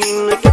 Looking